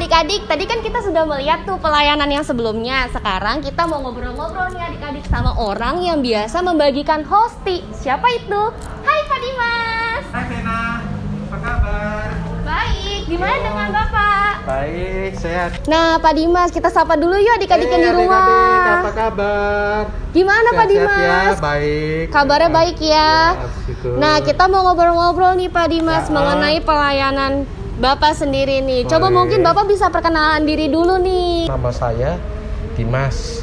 adik-adik, tadi kan kita sudah melihat tuh pelayanan yang sebelumnya. Sekarang kita mau ngobrol-ngobrol nih adik-adik sama orang yang biasa membagikan hosti. Siapa itu? Hai Pak Dimas. Hai Vena, apa kabar? Baik, gimana dengan Bapak? Baik, sehat. Nah Pak Dimas, kita sapa dulu yuk adik-adik yang Eh, di adik-adik, rumah. apa kabar? Gimana Pak Sehat-sehat Dimas? Ya, baik. Kabarnya baik ya. situ. Nah, kita mau ngobrol-ngobrol nih Pak Dimas Ya. mengenai pelayanan Bapak sendiri nih. Coba Boleh. mungkin Bapak bisa perkenalan diri dulu nih. Nama saya Dimas.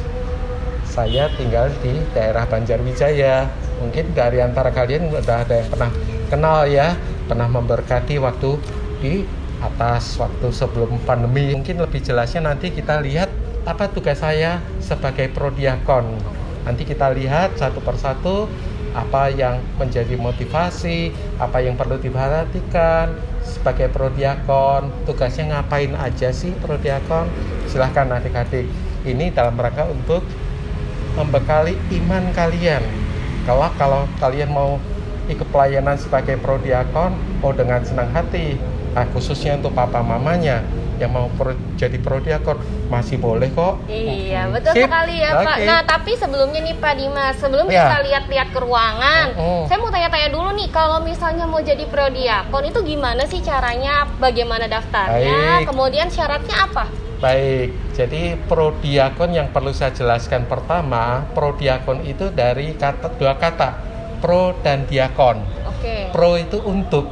Saya tinggal di daerah Banjarwijaya. Mungkin dari antara kalian udah ada yang pernah kenal ya, pernah memberkati waktu di atas waktu sebelum pandemi. Mungkin lebih jelasnya nanti kita lihat apa tugas saya sebagai prodiakon. Nanti kita lihat satu persatu apa yang menjadi motivasi, apa yang perlu diperhatikan sebagai prodiakon, tugasnya ngapain aja sih prodiakon? Silahkan adik-adik. Ini dalam rangka untuk membekali iman kalian. Kalau kalau kalian mau ikut pelayanan sebagai prodiakon, oh dengan senang hati. Nah, khususnya untuk papa mamanya yang mau pro- jadi prodiakon masih boleh kok. Iya, Mm-mm. betul Sip. sekali ya Pak. Oke. Nah, tapi sebelumnya nih Pak Dimas, sebelum Ya. kita lihat-lihat ke ruangan, Mm-mm. saya mau tanya-tanya dulu nih, kalau misalnya mau jadi prodiakon itu gimana sih caranya? Bagaimana daftarnya? Baik. Kemudian syaratnya apa? Baik, jadi prodiakon yang perlu saya jelaskan pertama, prodiakon itu dari kata dua kata, pro dan diakon. Oke. Pro itu untuk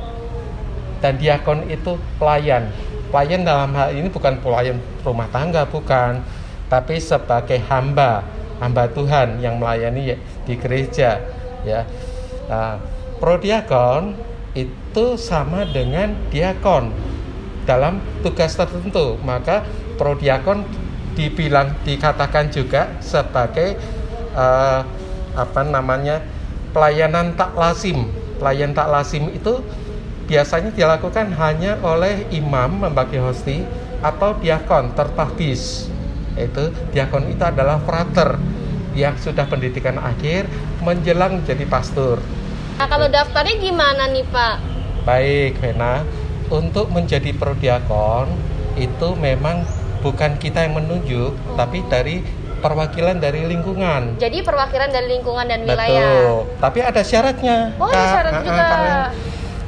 dan diakon itu pelayan. Pelayan dalam hal ini bukan pelayan rumah tangga, bukan, tapi sebagai hamba, hamba Tuhan yang melayani ya- di gereja, ya. Nah, prodiakon itu sama dengan diakon dalam tugas tertentu. Maka prodiakon dibilang dikatakan juga sebagai eh, apa namanya pelayanan tak lazim. Pelayan tak lazim itu biasanya dilakukan hanya oleh imam membagi hosti atau diakon tertahbis. Itu diakon itu adalah frater yang sudah pendidikan akhir menjelang jadi pastor. Nah, kalau daftarnya gimana nih Pak? Baik, Vena. Untuk menjadi prodiakon itu memang bukan kita yang menunjuk, tapi dari perwakilan dari lingkungan. Jadi perwakilan dari lingkungan dan wilayah. Betul. Tapi ada syaratnya. Oh, ada syarat juga.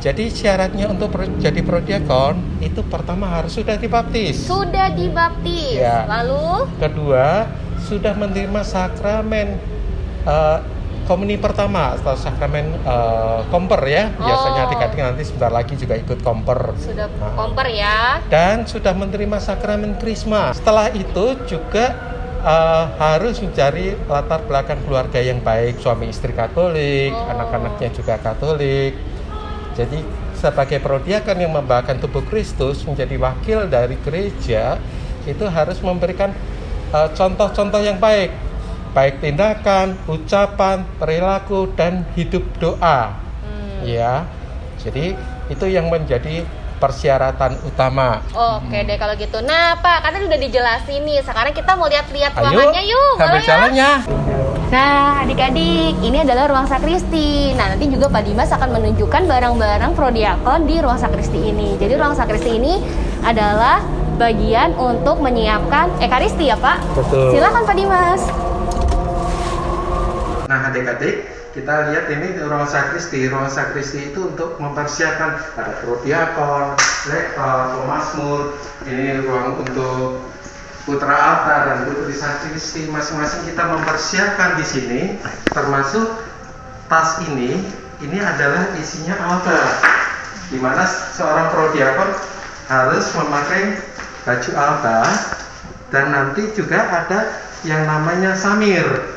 Jadi syaratnya untuk pro- jadi prodiakon itu pertama harus sudah dibaptis. Sudah dibaptis. Ya. Lalu Kedua, sudah menerima sakramen eh, komuni pertama atau sakramen eh, komper ya. Biasanya Oh. adik-adik nanti sebentar lagi juga ikut komper. sudah Ah. komper ya. dan sudah menerima sakramen krisma. Setelah itu juga eh, harus mencari latar belakang keluarga yang baik, suami istri Katolik, Oh. anak-anaknya juga Katolik. Jadi sebagai prodiakon yang membawakan tubuh Kristus menjadi wakil dari gereja itu harus memberikan eh, contoh-contoh yang baik, baik tindakan, ucapan, perilaku dan hidup doa. Hmm. Ya, jadi itu yang menjadi persyaratan utama. Oke deh kalau gitu. Nah Pak, kan udah dijelasin nih. Sekarang kita mau lihat-lihat ruangannya yuk. sambil ya? jalannya. Nah adik-adik, ini adalah ruang sakristi. Nah nanti juga Pak Dimas akan menunjukkan barang-barang prodiakon di ruang sakristi ini. Jadi ruang sakristi ini adalah bagian untuk menyiapkan ekaristi ya Pak. Betul. Silakan Pak Dimas. Nah, adik-adik, kita lihat ini ruang sakristi. Ruang sakristi itu untuk mempersiapkan ada prodiakon, lektor, pemasmur. Ini ruang untuk putra altar dan putri sakristi. Masing-masing kita mempersiapkan di sini, termasuk tas ini. Ini adalah isinya altar, di mana seorang prodiakon harus memakai baju altar dan nanti juga ada yang namanya samir.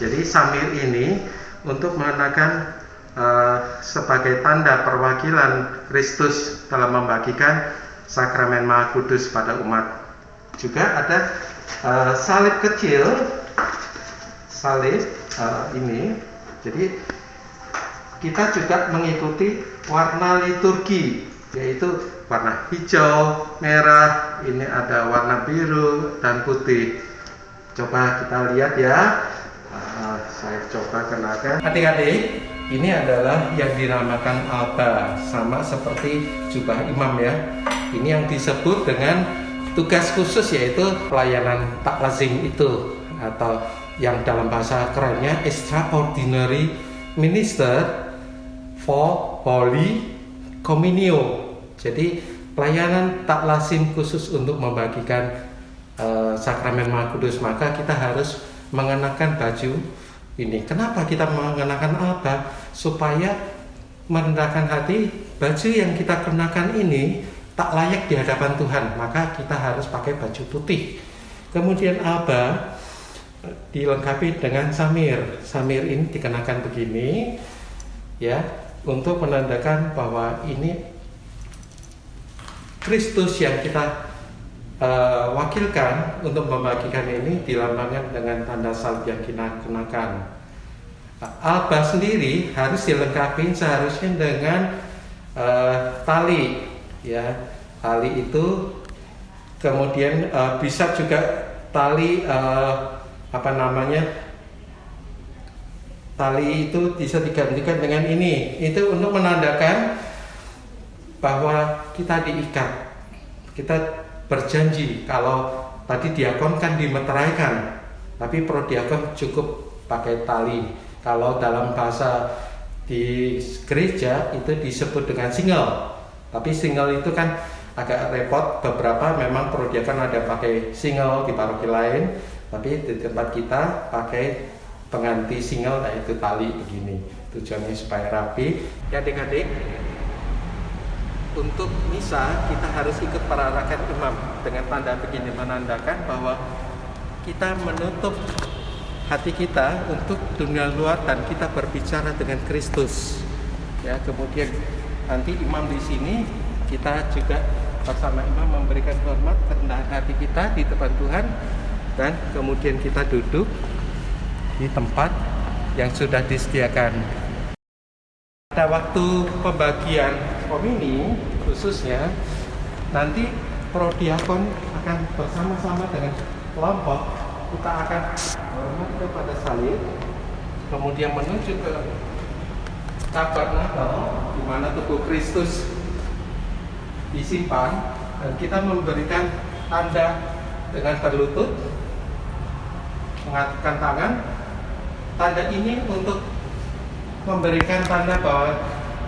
Jadi samir ini untuk mengenakan eh, sebagai tanda perwakilan Kristus dalam membagikan sakramen Maha Kudus pada umat. Juga ada eh, salib kecil, salib eh, ini. Jadi kita juga mengikuti warna liturgi, yaitu warna hijau, merah, ini ada warna biru dan putih. Coba kita lihat ya. Ah, saya coba kenakan. Adik-adik, ini adalah yang dinamakan alba, sama seperti jubah imam ya. Ini yang disebut dengan tugas khusus yaitu pelayanan tak lazim itu atau yang dalam bahasa kerennya extraordinary minister for holy communion. Jadi pelayanan tak lazim khusus untuk membagikan uh, sakramen Maha Kudus maka kita harus mengenakan baju ini. Kenapa kita mengenakan alba? Supaya merendahkan hati, baju yang kita kenakan ini tak layak di hadapan Tuhan, maka kita harus pakai baju putih. Kemudian alba dilengkapi dengan samir. Samir ini dikenakan begini, ya, untuk menandakan bahwa ini Kristus yang kita uh, wakilkan untuk membagikan ini dilambangkan dengan tanda salib yang kita kenakan. Alba sendiri harus dilengkapi seharusnya dengan uh, tali, ya tali itu kemudian uh, bisa juga tali uh, apa namanya tali itu bisa digantikan dengan ini itu untuk menandakan bahwa kita diikat kita berjanji kalau tadi diakon kan dimeteraikan tapi pro diakon cukup pakai tali. Kalau dalam bahasa di gereja itu disebut dengan single tapi single itu kan agak repot. Beberapa memang pro diakon ada pakai single di paroki lain tapi di tempat kita pakai pengganti single yaitu tali begini. Tujuannya supaya rapi. Ya adik-adik untuk misa kita harus ikut perarakan imam dengan tanda begini menandakan bahwa kita menutup hati kita untuk dunia luar dan kita berbicara dengan Kristus. Ya, kemudian nanti imam di sini kita juga bersama imam memberikan hormat kerendahan hati kita di depan Tuhan dan kemudian kita duduk di tempat yang sudah disediakan. Pada waktu pembagian komini khususnya nanti prodiakon akan bersama-sama dengan kelompok kita akan hormat kepada salib kemudian menuju ke tabernakel di mana tubuh Kristus disimpan dan kita memberikan tanda dengan berlutut mengatakan tangan. Tanda ini untuk memberikan tanda bahwa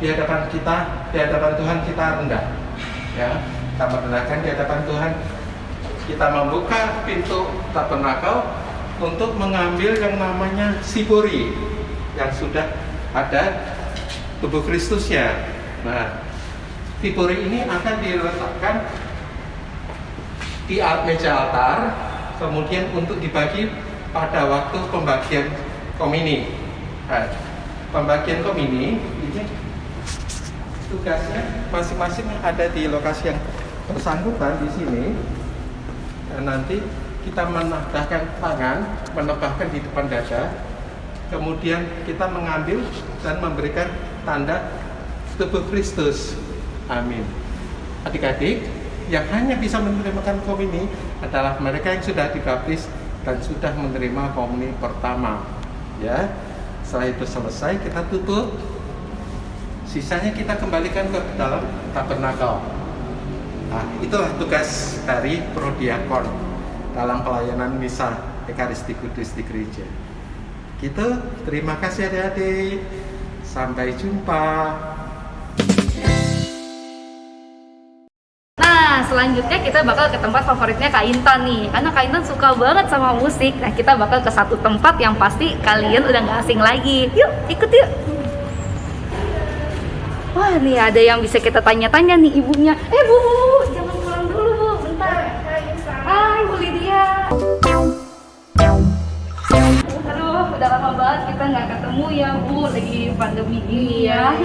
di hadapan kita, di hadapan Tuhan kita rendah. Ya, kita merendahkan di hadapan Tuhan. Kita membuka pintu tabernakel untuk mengambil yang namanya sipuri yang sudah ada tubuh Kristusnya. Nah, sipuri ini akan diletakkan di meja altar, kemudian untuk dibagi pada waktu pembagian komini. Nah, pembagian komini ini tugasnya masing-masing ada di lokasi yang bersangkutan di sini. Dan nanti kita menadahkan tangan menebahkan di depan dada. Kemudian kita mengambil dan memberikan tanda tubuh Kristus. Amin. Adik-adik yang hanya bisa menerima komuni adalah mereka yang sudah dibaptis dan sudah menerima komuni pertama. Ya setelah itu selesai kita tutup sisanya kita kembalikan ke dalam tabernakel. Nah itulah tugas dari prodiakon dalam pelayanan misa Ekaristi Kudus di gereja. Gitu. Terima kasih adik-adik. Sampai jumpa. Nah, selanjutnya kita bakal ke tempat favoritnya Kak Intan nih. Karena Kak Intan suka banget sama musik. Nah, kita bakal ke satu tempat yang pasti kalian udah gak asing lagi. Yuk, ikut yuk Wah, nih ada yang bisa kita tanya-tanya nih ibunya. Eh, Bu, jangan pulang dulu, Bu, bentar. Hai, Bu Lydia. Aduh, udah lama banget kita nggak ketemu ya, Bu. Lagi pandemi gini ya.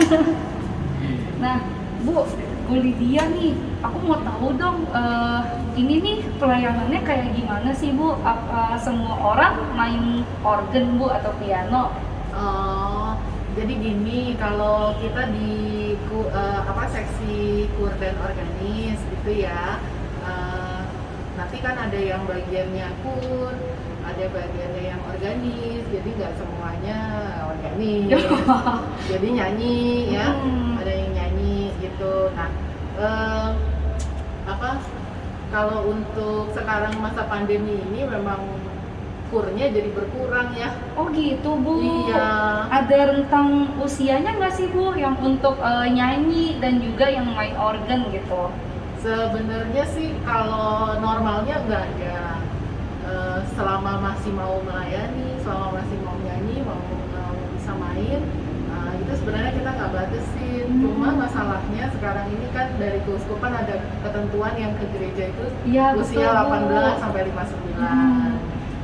Nah, Bu, Bu Lydia nih, aku mau tahu dong, eh, ini nih pelayanannya kayak gimana sih Bu? Apa semua orang main organ Bu atau piano? Oh, jadi gini, kalau kita di ku- eh, apa seksi kur dan organis gitu ya, eh, nanti kan ada yang bagiannya kur, ada bagiannya yang organis, jadi nggak semuanya organis. jadi nyanyi ya, Hmm. ada yang nyanyi gitu. Nah, eh, apa? Kalau untuk sekarang masa pandemi ini memang kurnya jadi berkurang ya. Oh gitu bu. Iya. Ada rentang usianya nggak sih bu yang untuk eh, nyanyi dan juga yang main organ gitu? Sebenarnya sih kalau normalnya nggak ada. Eh, selama masih mau melayani, selama masih mau nyanyi, mau, mau bisa main, nah, itu sebenarnya kita nggak batasin. Hmm. Cuma masalahnya sekarang ini kan dari keuskupan ada ketentuan yang ke gereja itu Iya usia betul, Bu. 18 sampai 59. Hmm.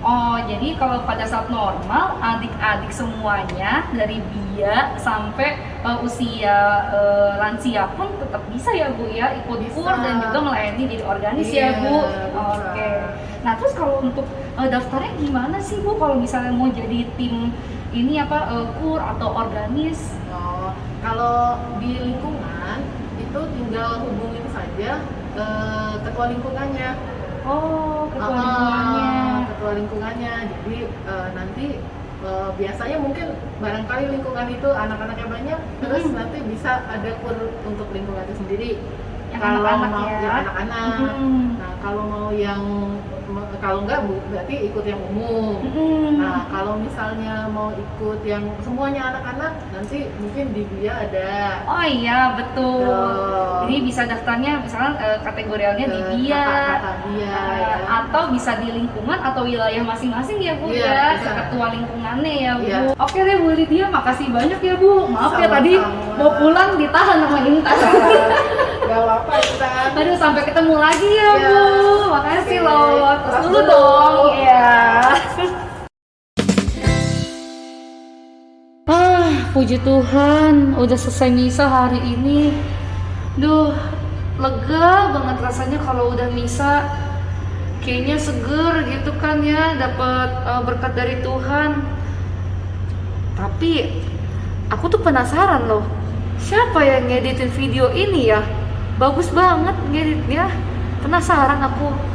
Oh, jadi kalau pada saat normal adik-adik semuanya dari dia sampai eh, usia eh, lansia pun tetap bisa ya Bu ya ikut kur dan juga melayani jadi organis Iya, ya Bu. bisa. Oke. Nah, terus kalau untuk eh, daftarnya gimana sih Bu kalau misalnya mau jadi tim ini apa eh, kur atau organis? Oh, kalau di lingkungan itu tinggal hubungin saja eh, ketua lingkungannya. Oh, ketua Ah, lingkungannya. Lingkungannya. Jadi eh, nanti eh, biasanya mungkin barangkali lingkungan itu anak-anaknya banyak, terus Hmm. nanti bisa ada kur untuk lingkungan itu sendiri. Yang kalau anak-anak mau ya. yang anak-anak. Hmm. Nah, kalau mau yang kalau enggak bu, berarti ikut yang umum. Hmm. Nah, kalau misalnya mau ikut yang semuanya anak-anak, nanti mungkin di dia ada. Oh iya betul. Betul. Jadi bisa daftarnya misalnya eh, kategorialnya di dia, eh, ya. atau bisa di lingkungan atau wilayah masing-masing ya Bu Iya, ya, bisa. ketua lingkungannya ya Bu. Iya. Oke deh Bu Lydia, makasih banyak ya Bu. Maaf ya Sama-sama. tadi mau pulang ditahan sama Intan. Gak apa-apa, Intan. Aduh sampai ketemu lagi ya Iya. Bu. Makasih Oke. loh. Terus dulu dong. Iya. Ah, puji Tuhan, udah selesai misa hari ini. Duh, lega banget rasanya kalau udah misa. Kayaknya seger gitu kan ya, dapat uh, berkat dari Tuhan. Tapi aku tuh penasaran loh, siapa yang ngeditin video ini ya? Bagus banget ngeditnya. Penasaran aku.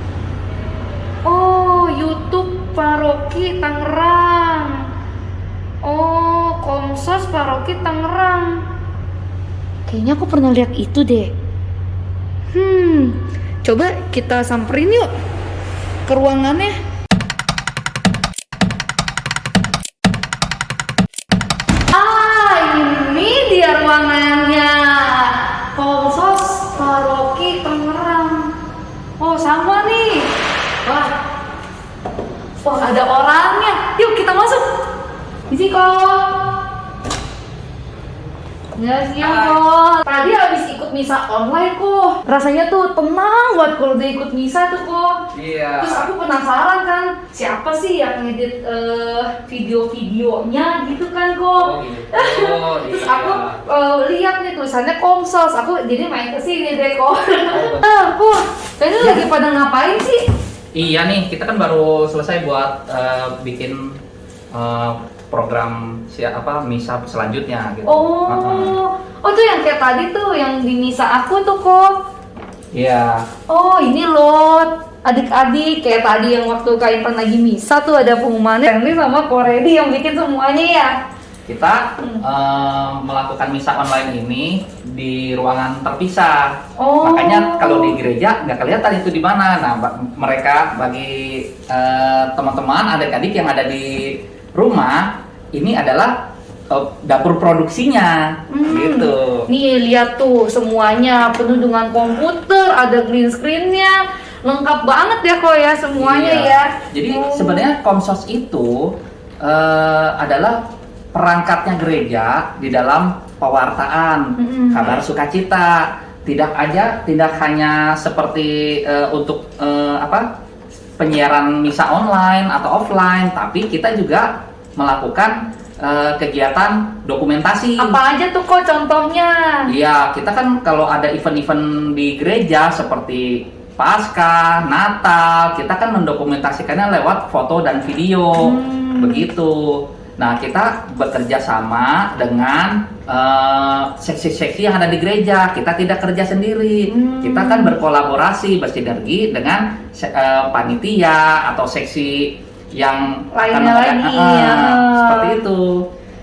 Oh, YouTube Paroki Tangerang. Oh, Komsos Paroki Tangerang. Kayaknya aku pernah lihat itu deh. Hmm, coba kita samperin yuk ke ruangannya. Ya siang kok. Tadi habis ikut misa online kok. Rasanya tuh tenang banget kalau udah ikut misa tuh kok. Iya. Terus aku penasaran kan, siapa sih yang ngedit eh, video-videonya gitu kan kok. Oh gitu. Terus iya. aku eh, lihat nih tulisannya Komsos, aku jadi main ke sini deh kok. Ah, kok, kayaknya lagi pada ngapain sih? Iya nih, kita kan baru selesai buat eh, bikin eh, program si apa misa selanjutnya gitu. Oh, oh tuh yang kayak tadi tuh yang di misa aku tuh kok. Iya. Oh ini loh adik-adik kayak tadi yang waktu Kak Intan lagi misa tuh ada pengumumannya ini sama Koredi yang bikin semuanya ya. Kita Hmm. eh, melakukan misa online ini di ruangan terpisah. Oh. Makanya kalau di gereja nggak kelihatan itu di mana. Nah, mereka bagi eh, teman-teman adik-adik yang ada di rumah ini adalah eh, dapur produksinya Hmm. gitu. Nih lihat tuh semuanya penuh dengan komputer, ada green screennya, lengkap banget ya kok ya semuanya Iya. ya. Jadi Oh. sebenarnya Komsos itu eh, adalah perangkatnya gereja di dalam pewartaan, Mm-mm. kabar sukacita. Tidak aja, tidak hanya seperti eh, untuk eh, apa penyiaran misa online atau offline, tapi kita juga melakukan eh, kegiatan dokumentasi. apa aja tuh kok contohnya? Iya, kita kan kalau ada event-event di gereja seperti Paskah, Natal, kita kan mendokumentasikannya lewat foto dan video. Hmm. Begitu. Nah, kita bekerja sama dengan eh, seksi-seksi yang ada di gereja. Kita tidak kerja sendiri. Hmm. Kita kan berkolaborasi, bersinergi dengan eh, panitia atau seksi yang Lainnya lagi, Ah, ya. Seperti itu.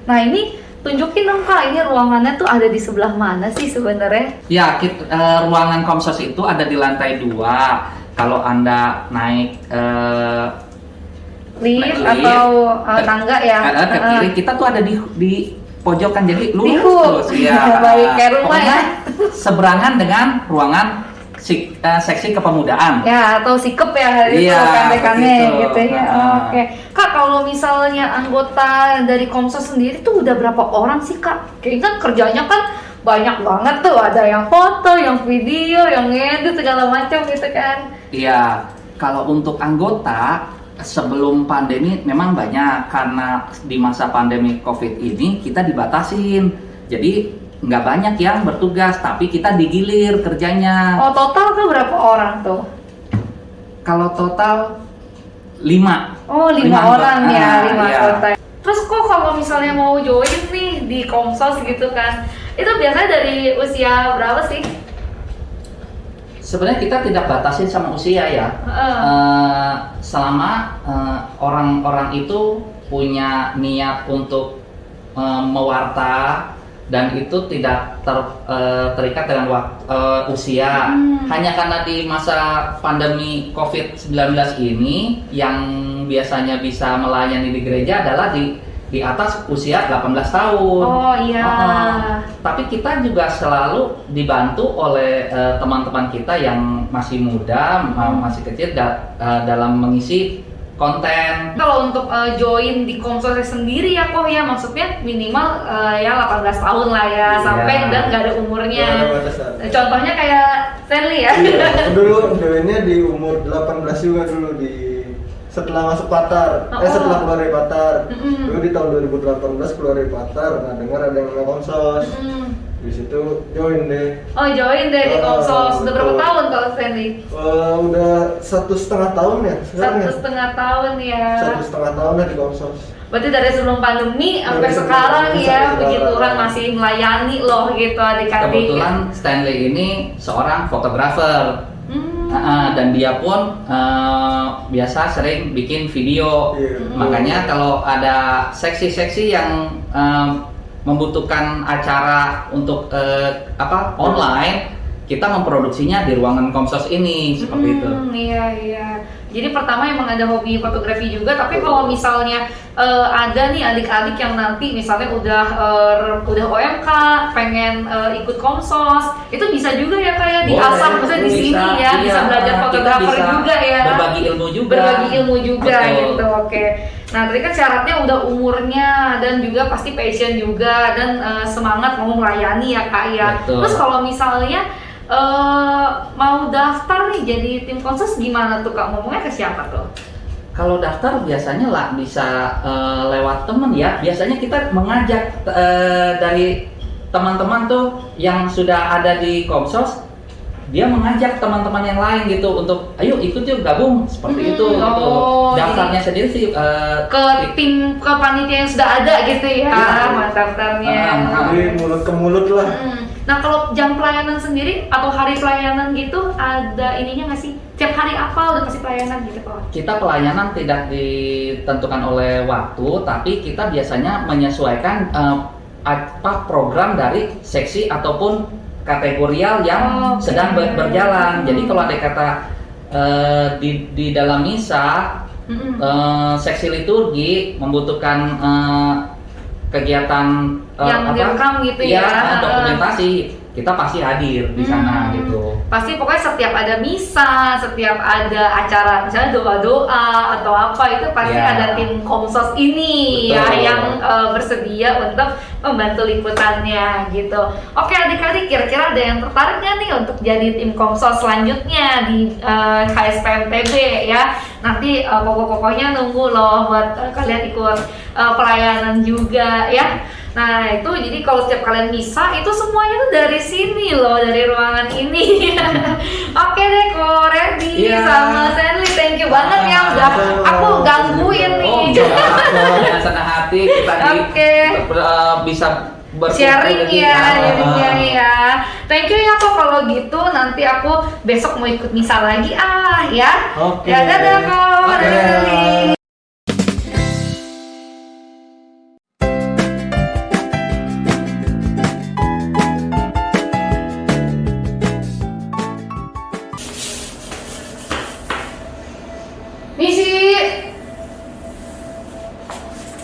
Nah ini tunjukin dong kak, ini ruangannya tuh ada di sebelah mana sih sebenarnya? Ya, kit- eh, ruangan komsos itu ada di lantai dua. Kalau anda naik eh, Lift atau uh, tangga ya? ada ke Uh, kiri, kita tuh ada di di pojokan jadi lurus terus ya. Baik, kayak rumah ya. Seberangan dengan ruangan sik- eh, seksi kepemudaan. Ya atau sikep ya itu Iya, begitu. gitu ya. Ah. Oke, kak kalau misalnya anggota dari Komsos sendiri tuh udah berapa orang sih kak? Kayaknya kan kerjanya kan banyak banget tuh, ada yang foto, yang video, yang ngedit segala macam gitu kan. Iya, kalau untuk anggota sebelum pandemi memang banyak karena di masa pandemi COVID ini kita dibatasin. Jadi nggak banyak yang bertugas, tapi kita digilir kerjanya. Oh total tuh berapa orang tuh? Kalau total lima. Oh lima, Lima orang ya, Ah, lima iya. anggota. Terus kok kalau misalnya mau join nih di Komsos gitu kan, itu biasanya dari usia berapa sih? Sebenarnya kita tidak batasin sama usia ya. Heeh. Eh, selama eh, orang-orang itu punya niat untuk eh, mewarta dan itu tidak ter- eh, terikat dengan wak- eh, usia. Hmm. Hanya karena di masa pandemi COVID-19 ini yang biasanya bisa melayani di gereja adalah di di atas usia 18 tahun. Oh iya. Ah, tapi kita juga selalu dibantu oleh eh, teman-teman kita yang masih muda, ma- masih kecil da- eh, dalam mengisi konten. Kalau untuk uh, join di Komsos sendiri ya kok ya maksudnya minimal uh, ya 18 tahun lah ya Iya. sampai udah nggak ada umurnya. Batasan. Nah, Contohnya kayak Stanley ya. Iya, dulu joinnya di umur 18 juga dulu di setelah masuk Patar, Oh, eh setelah keluar dari Patar. Mm-mm. Dulu di tahun 2018 keluar dari Patar, nah dengar ada yang namanya konsos. Hmm. Di situ join deh. Oh join deh di Oh, Komsos. Udah berapa tahun kalau Stanley? Eh, udah satu setengah tahun ya sekarang Satu ya? setengah tahun ya. Satu setengah tahun lah di konsos. Berarti dari sebelum pandemi sampai sebelum sekarang pandemi ya, sekarang. Tuhan masih melayani loh gitu adik-adik. Kebetulan Stanley ini seorang fotografer. Ah, dan dia pun eh, biasa sering bikin video. Iya. Makanya kalau ada seksi-seksi yang eh, membutuhkan acara untuk eh, apa online, kita memproduksinya di ruangan Komsos ini seperti itu. Hmm, Iya iya. Jadi pertama emang ada hobi fotografi juga, tapi kalau misalnya eh, ada nih adik-adik yang nanti misalnya udah eh, udah OMK, pengen eh, ikut komsos, itu bisa juga ya kayak di Boleh, asam, maksudnya di bisa, sini ya, bisa iya. belajar Kita fotografer bisa juga ya. Berbagi ilmu juga. Berbagi ilmu juga Betul. gitu, oke. Nah tadi kan syaratnya udah umurnya dan juga pasti passion juga dan eh, semangat mau melayani ya kak ya. Betul. Terus kalau misalnya eh mau daftar nih jadi tim konses gimana tuh kak ngomongnya ke siapa tuh? Kalau daftar biasanya lah bisa eh, lewat temen ya. Biasanya kita mengajak eh, dari teman-teman tuh yang sudah ada di Komsos, dia mengajak teman-teman yang lain gitu untuk ayo ikut yuk gabung seperti Hmm, itu. gitu. oh, Daftarnya sendiri sih eh, Ke tim ke panitia yang sudah ada gitu ya, Iya. mas daftarnya. Ah, ah. Jadi mulut ke mulut lah. Hmm. Nah kalau jam pelayanan sendiri atau hari pelayanan gitu ada ininya nggak sih? Tiap hari apa udah kasih pelayanan gitu kok? kita pelayanan tidak ditentukan oleh waktu, tapi kita biasanya menyesuaikan eh, apa program dari seksi ataupun kategorial yang Oh, sedang ber- berjalan. Jadi kalau ada kata eh, di di dalam misa Mm-mm. eh, seksi liturgi membutuhkan eh, kegiatan eh, Yang direkam gitu Iya, ya. dokumentasi kita pasti hadir di sana Hmm. gitu. Pasti pokoknya setiap ada misa, setiap ada acara misalnya doa-doa atau apa itu pasti Ya. ada tim komsos ini ya Betul. yang eh, bersedia untuk membantu liputannya gitu. Oke adik-adik kira-kira ada yang tertarik nggak nih untuk jadi tim komsos selanjutnya di eh, KSPMTB ya? Nanti eh, pokok-pokoknya nunggu loh buat eh, kalian ikut eh, pelayanan juga ya. Nah itu jadi kalau setiap kalian bisa itu semuanya tuh dari sini loh dari ruangan ini. Oke deh kok Randy Iya. sama Stanley thank you banget ya udah Sama-sama. aku gangguin nih. Oh, dengan senang hati kita di Oke. eh, bisa sharing ya jadinya ah. ya thank you ya kok kalau gitu nanti aku besok mau ikut misa lagi ah ya Oke. ya dadah kok dadah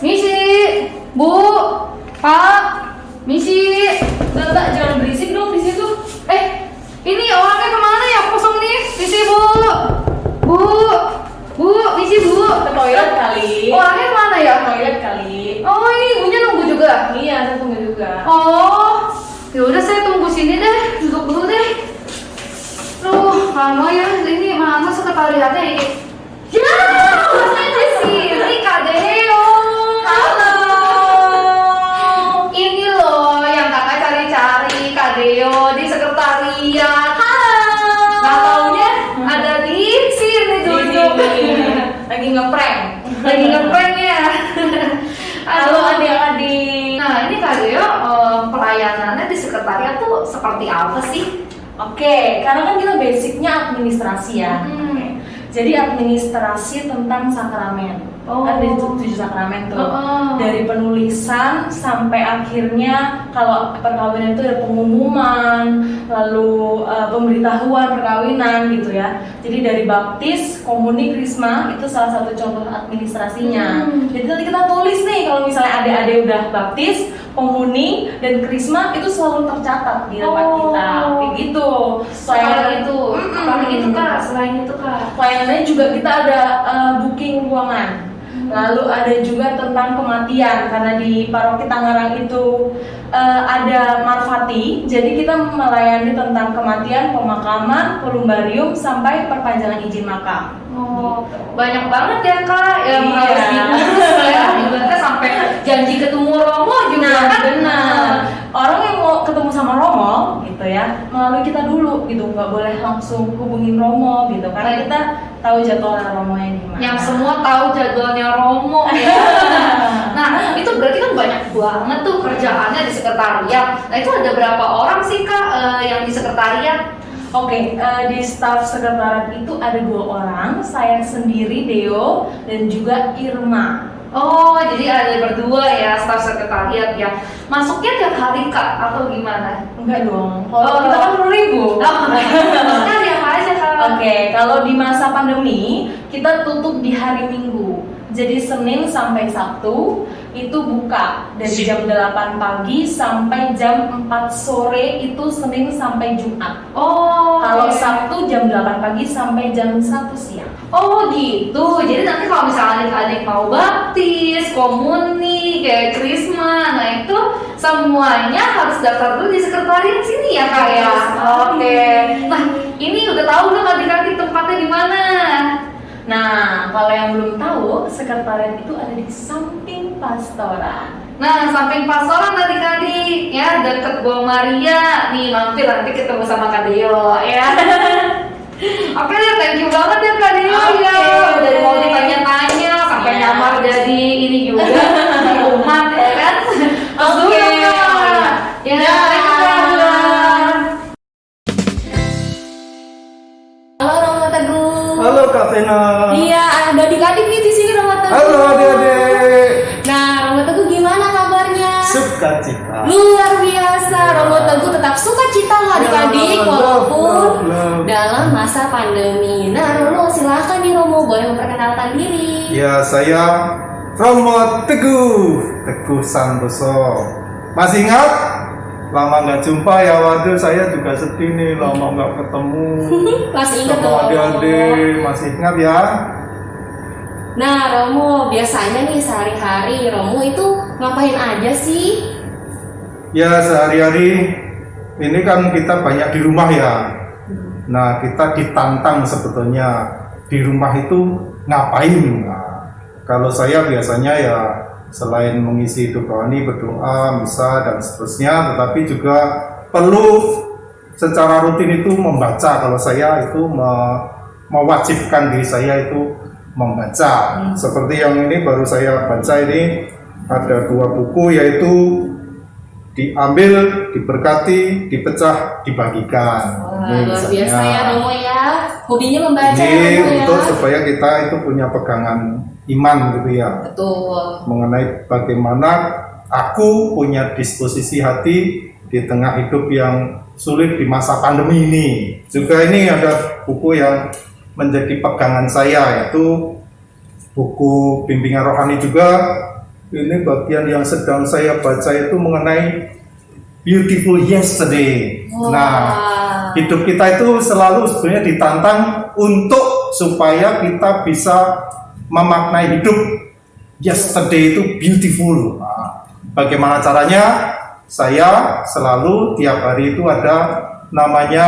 Misi Bu Pak Misi. Udah jangan berisik dong di situ. Eh ini orangnya ke mana ya? Kosong nih Misi Bu Bu Bu Misi Bu. Ke toilet kali. Orangnya ke mana ya? Toilet kali. Oh ini ibunya nunggu juga? Iya saya tunggu juga. Oh ya udah saya tunggu sini deh duduk dulu deh. Duh lama ya ini mana sekretariatnya ini Lagi ngeprank ya. Halo adik-adik. Nah ini Kak Deo eh, pelayanannya di sekretariat tuh seperti apa sih? oke karena kan kita basicnya administrasi ya. Hmm. jadi administrasi tentang sakramen. Oh. kan dari tu- tujuh sakramen tuh. Oh. dari penulisan sampai akhirnya kalau perkawinan itu ada pengumuman lalu eh, pemberitahuan perkawinan gitu ya jadi dari baptis komuni krisma itu salah satu contoh administrasinya Hmm. jadi nanti kita tulis nih kalau misalnya adik-adik udah baptis komuni dan krisma itu selalu tercatat di tempat Oh. kita kayak gitu Selain itu, Mm-mm. apalagi itu kak? Selain itu kak? Pelayanannya juga kita ada uh, booking ruangan. Lalu ada juga tentang kematian karena di paroki Tangerang itu uh, ada marfati. Jadi kita melayani tentang kematian, pemakaman, kolumbarium sampai perpanjangan izin makam. Oh, Gitu. banyak banget ya kak yang Iya. harus diurus ya. Ibaratnya sampai janji ketemu Romo juga Nah, kan? benar. Orang yang ketemu sama Romo gitu ya, melalui kita dulu gitu, nggak boleh langsung hubungin Romo gitu, karena kita tahu jadwalnya Romo yang gimana. Yang semua tahu jadwalnya Romo ya. nah itu berarti kan banyak banget tuh kerjaannya di sekretariat. Nah itu ada berapa orang sih kak eh, yang di sekretariat? Oke, eh, di staff sekretariat itu ada dua orang, saya sendiri Deo dan juga Irma. Oh, jadi ada berdua ya staf sekretariat ya. Masuknya tiap hari kak atau gimana? Enggak dong, kalau Oh. kita kan perlu ribu. Oh, tiap aja kak. Oke, kalau di masa pandemi kita tutup di hari Minggu. Jadi Senin sampai Sabtu itu buka dari jam 8 pagi sampai jam 4 sore itu Senin sampai Jumat. Oh, Kalau oke. Sabtu jam 8 pagi sampai jam 1 siang. Oh gitu. Jadi nanti kalau misalnya adik-adik mau baptis, komuni, kayak krisma, nah itu semuanya harus daftar dulu di sekretariat sini ya kak ya. Oke. Nah ini udah tahu belum adik-adik tempatnya di mana? Nah, kalau yang belum tahu, sekretariat itu ada di samping pastoran. Nah, samping pastoran adik-adik ya deket Gua Maria nih mampir nanti ketemu sama Kak Deo ya. Oke deh, thank you banget ya Kak Oke. ya. Udah mau ditanya-tanya sampai Ya. nyamar jadi ini juga di umat ya kan. Oke. ya Kak. Ya, Ya. you, Kak. Halo Teguh. Halo Kak Vena. Iya, ada adik-adik nih di sini Teguh. Halo adik-adik. Sukacita. Luar biasa, Romo Teguh tetap suka cita loh adik-adik Ya, walaupun love, love. dalam masa pandemi. Nah, Romo silahkan nih Romo boleh memperkenalkan diri. Ya saya Romo Teguh Teguh Santoso. Masih ingat? Lama nggak jumpa ya, waduh saya juga sedih nih lama nggak ketemu Masih ingat sama dong. adik-adik. Masih ingat ya? Nah, Romo biasanya nih sehari-hari Romo itu ngapain aja sih? Ya sehari-hari ini kan kita banyak di rumah ya. Nah kita ditantang sebetulnya di rumah itu ngapain? Nah, kalau saya biasanya ya selain mengisi hidup rohani berdoa, misa dan seterusnya, tetapi juga perlu secara rutin itu membaca. Kalau saya itu me- mewajibkan diri saya itu membaca. Seperti yang ini baru saya baca ini ada dua buku yaitu diambil, diberkati, dipecah, dibagikan. Wah, Ini luar biasa ya Romo ya. Hobinya membaca ya Ini Romo ya. untuk supaya kita itu punya pegangan iman gitu ya Betul. mengenai bagaimana aku punya disposisi hati di tengah hidup yang sulit di masa pandemi ini. Juga ini ada buku yang menjadi pegangan saya yaitu buku bimbingan rohani juga. Ini bagian yang sedang saya baca itu mengenai Beautiful Yesterday. Wah. Nah, hidup kita itu selalu sebenarnya ditantang untuk supaya kita bisa memaknai hidup yesterday itu beautiful. Nah, bagaimana caranya? Saya selalu tiap hari itu ada namanya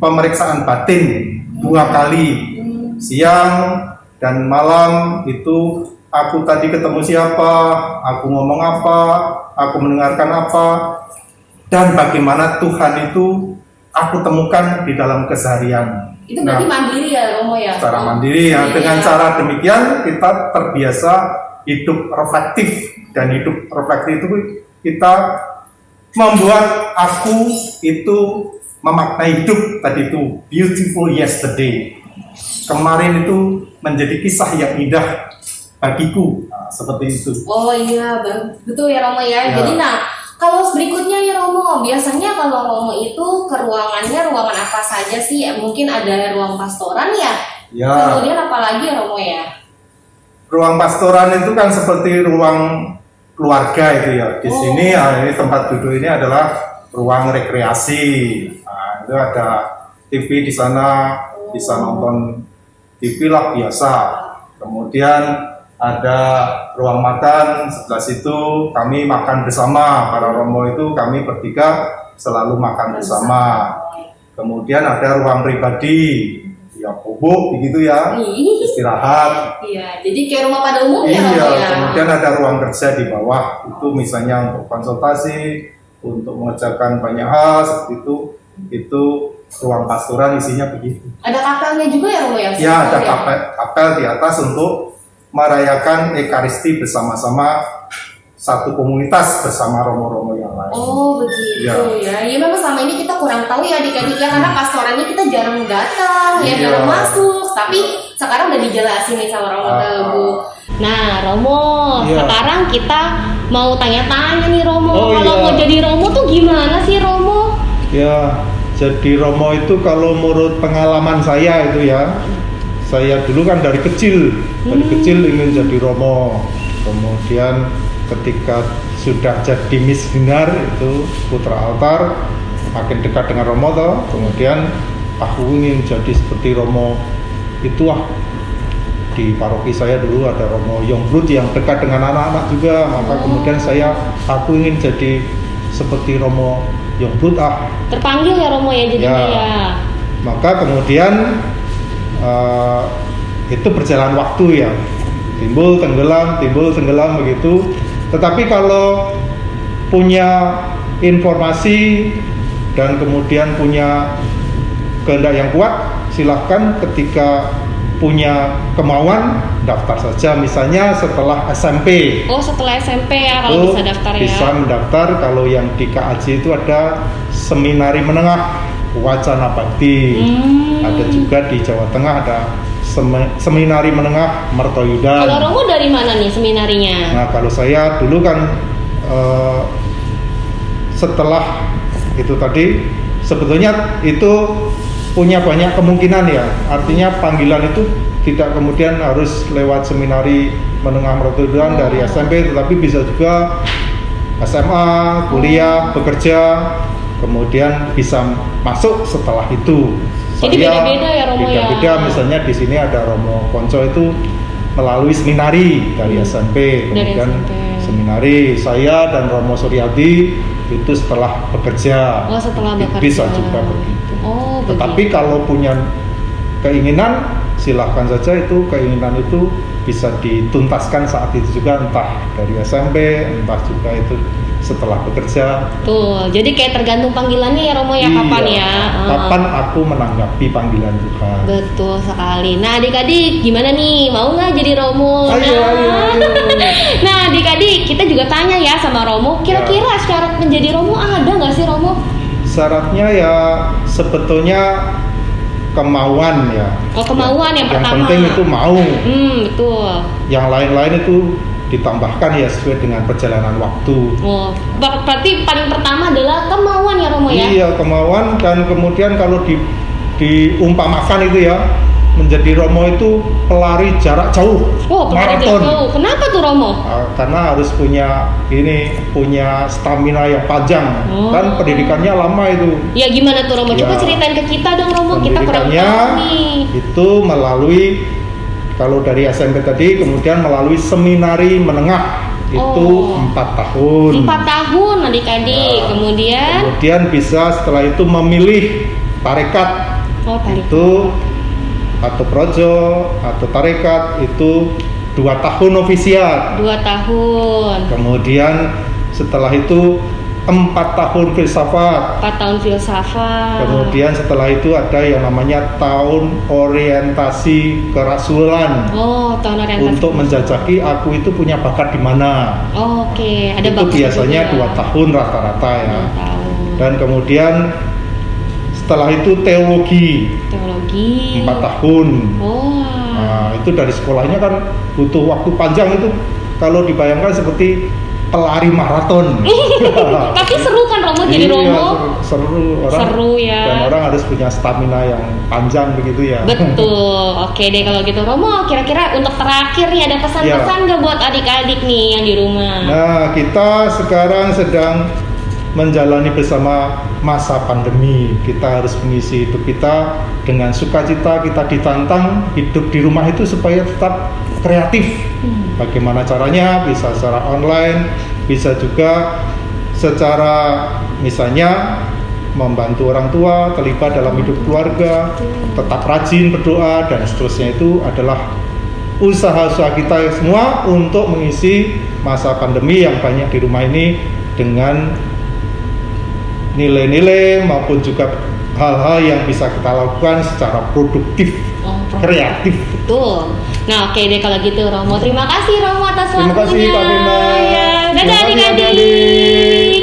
pemeriksaan batin dua kali siang dan malam itu aku tadi ketemu siapa, aku ngomong apa, aku mendengarkan apa, dan bagaimana Tuhan itu aku temukan di dalam keseharian. Itu berarti Nah, mandiri ya Romo ya. secara mandiri ya. Dengan cara demikian kita terbiasa hidup reflektif dan hidup reflektif itu kita membuat aku itu memaknai hidup tadi itu beautiful yesterday. Kemarin itu menjadi kisah yang indah bagiku. Nah, seperti itu. Oh iya, betul ya Romo ya. Ya. Jadi nah, kalau berikutnya ya Romo, biasanya kalau Romo itu ke ruangannya ruangan apa saja sih? Mungkin ada ruang pastoran ya. Ya. Kemudian apa lagi ya Romo ya? ruang pastoran itu kan seperti ruang keluarga itu ya. Di Oh. sini ah, ini tempat duduk ini adalah ruang rekreasi. Nah, itu ada TV di sana, bisa nonton TV lah biasa. Kemudian ada ruang makan sebelah situ kami makan bersama para romo itu kami bertiga selalu makan bersama. Kemudian ada ruang pribadi, ya bubuk begitu ya, istirahat. Iya, jadi kayak rumah pada umumnya Iya, ya. kemudian ada ruang kerja di bawah itu misalnya untuk konsultasi, untuk mengerjakan banyak hal seperti itu, itu ruang pastoran isinya begitu. Ada kapelnya juga ya Romo ya? Ya, ada kapel, kapel di atas untuk merayakan ekaristi bersama-sama satu komunitas bersama romo-romo yang lain. Oh begitu ya. ya. memang selama ini kita kurang tahu ya adik-adik ya karena pastorannya kita jarang datang ya Iya. jarang masuk. Tapi sekarang udah dijelasin nih sama Romo Ah. Teguh. Nah Romo, Iya. sekarang kita mau tanya-tanya nih Romo. Oh, Kalau iya. mau jadi Romo tuh gimana sih Romo? Ya, jadi Romo itu kalau menurut pengalaman saya itu ya, saya dulu kan dari kecil, dari kecil ingin jadi Romo. Kemudian ketika sudah jadi missioner itu putra altar, makin dekat dengan Romo toh, kemudian aku ingin jadi seperti Romo itu ah di paroki saya dulu ada Romo Yongblut yang dekat dengan anak-anak juga. Maka kemudian saya aku ingin jadi seperti Romo Yongblut ah Terpanggil ya Romo ya jadinya Ya. ya. maka kemudian eh, itu berjalan waktu ya timbul tenggelam timbul tenggelam begitu tetapi kalau punya informasi dan kemudian punya kehendak yang kuat silahkan ketika punya kemauan daftar saja misalnya setelah SMP Oh setelah SMP ya kalau itu bisa daftar ya. bisa mendaftar kalau yang di KAJ itu ada seminari menengah wacana bakti Hmm. ada juga di Jawa Tengah ada semi- seminari menengah Mertoyudan Kalau Romo dari mana nih seminarinya? nah kalau saya dulu kan eh, setelah itu tadi sebetulnya itu punya banyak kemungkinan ya artinya panggilan itu tidak kemudian harus lewat seminari menengah Mertoyudan dari SMP tetapi bisa juga SMA, kuliah, bekerja, kemudian bisa masuk setelah itu. Jadi beda-beda ya, Romo, ya? Beda-beda, misalnya di sini ada Romo Konco itu melalui seminari dari SMP, Hmm. Dari kemudian SMP. seminari saya dan Romo Suryadi itu setelah bekerja. Oh, setelah bekerja. Bisa juga begitu. Oh Tetapi begitu. kalau punya keinginan, silahkan saja itu keinginan itu bisa dituntaskan saat itu juga entah dari SMP, entah juga itu setelah bekerja Tuh, jadi kayak tergantung panggilannya ya Romo ya kapan Iya, ya. Ah. kapan aku menanggapi panggilan Tuhan Betul sekali. Nah, adik-adik gimana nih? Mau nggak jadi Romo? Ayo, nah, ayo, ayo. nah, adik-adik kita juga tanya ya sama Romo. Kira-kira syarat menjadi Romo ada nggak sih Romo? Syaratnya ya sebetulnya kemauan ya Oh, kemauan yang pertama. penting itu mau Hmm, betul. yang lain-lain itu ditambahkan ya sesuai dengan perjalanan waktu Oh, ber- berarti paling pertama adalah kemauan ya Romo ya? iya kemauan dan kemudian kalau di diumpamakan itu ya menjadi Romo itu pelari jarak jauh Oh, pelari jarak jauh. Kenapa tuh Romo? Ah, karena harus punya ini punya stamina yang panjang Oh. kan pendidikannya lama itu Ya gimana tuh Romo? Coba Ya. ceritain ke kita dong Romo. Kita kurang tahu nih. itu melalui kalau dari SMP tadi kemudian melalui seminari menengah itu Oh. empat tahun Empat tahun adik-adik. Nah, Kemudian, kemudian bisa setelah itu memilih tarekat oh tarik. itu atau projo atau tarekat itu dua tahun novisiat Dua tahun. kemudian setelah itu empat tahun filsafat Empat tahun filsafat. kemudian setelah itu ada yang namanya tahun orientasi kerasulan Oh, tahun orientasi. untuk menjajaki aku itu punya bakat di mana Oh, Oke, ada itu biasanya juga. dua tahun rata-rata ya tahun. dan kemudian setelah itu teologi Teologi. empat tahun Oh. Nah, itu dari sekolahnya kan butuh waktu panjang itu kalau dibayangkan seperti pelari maraton. Tapi seru kan Romo jadi Iya, Romo? seru, seru orang. Seru ya. Dan orang harus punya stamina yang panjang begitu ya. Betul. Oke deh kalau gitu Romo, kira-kira untuk terakhir nih ada pesan-pesan nggak buat adik-adik nih yang di rumah? Nah, kita sekarang sedang menjalani bersama masa pandemi. Kita harus mengisi hidup kita dengan sukacita. Kita ditantang hidup di rumah itu supaya tetap kreatif. Bagaimana caranya? Bisa secara online, bisa juga secara misalnya membantu orang tua, terlibat dalam hidup keluarga, tetap rajin berdoa dan seterusnya itu adalah usaha-usaha kita semua untuk mengisi masa pandemi yang banyak di rumah ini dengan nilai-nilai maupun juga hal-hal yang bisa kita lakukan secara produktif, Oh, kreatif. Betul. Nah, oke deh kalau gitu Romo. Terima kasih Romo atas Terima kasih waktunya. Kak Benda. Ya. Dadah adik-adik.